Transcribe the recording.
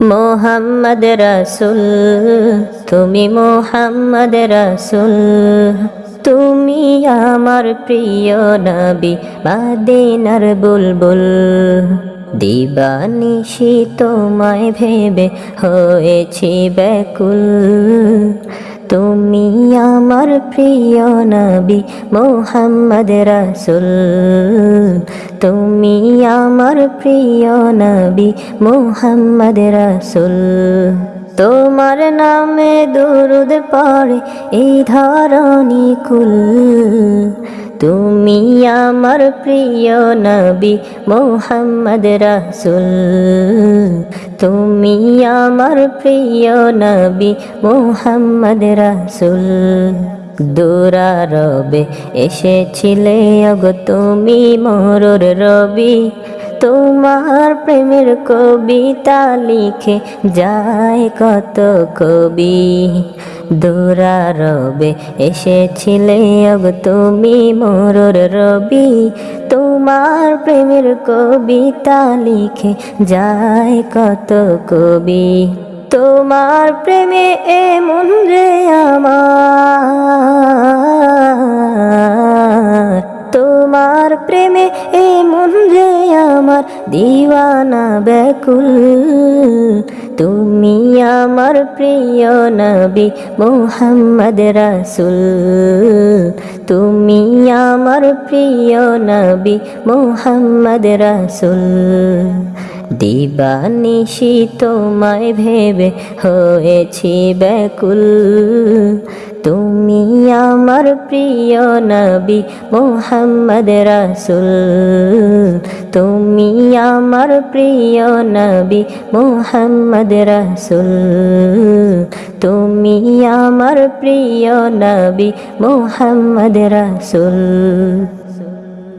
মোহাম্মদ রসুল তুমি মোহাম্মদ রসুল। তুমি আমার প্রিয় নবী বাদিনার বুলবুল। দিবানিশি তোমায় ভেবে হয়েছি ব্যাকুল। তুমি আমার প্রিয় নবী মোহাম্মদ রসুল। তুমি আমার প্রিয় নবী মোহাম্মদ রসুল। তোমার নামে দুরুদ পড়ে এই ধরণী কুল। তুমি আমার প্রিয় নবী মোহাম্মদ রসুল। তুমি আমার প্রিয় নবী মোহাম্মদ রসুল। দূরারবে এসেছিলে অগ তুমি মোরর রবি। তোমার প্রেমের কবিতা লিখে যায় কত কবি। দূরারবে এসেছিলে অগ তুমি মোরর রবি। তোমার প্রেমের কবিতা লিখে যায় কত কবি। তোমার প্রেমে এমন রে আমার। প্রেমে এমন রে আমার দিওয়ানা ব্যাকুল। তুমি আমার প্রিয় নবী মোহাম্মদ রাসুল। তুমি আমার প্রিয় নবী মোহাম্মদ রাসুল। দিবানিশি তোমায় ভেবে হয়েছি ব্যাকুল। তুমি আমার প্রিয় নবী মোহাম্মদ রাসুল। তুমি আমার প্রিয় নবী মোহাম্মদ রাসুল। তুমি আমার প্রিয় নবী মোহাম্মদ রাসুল।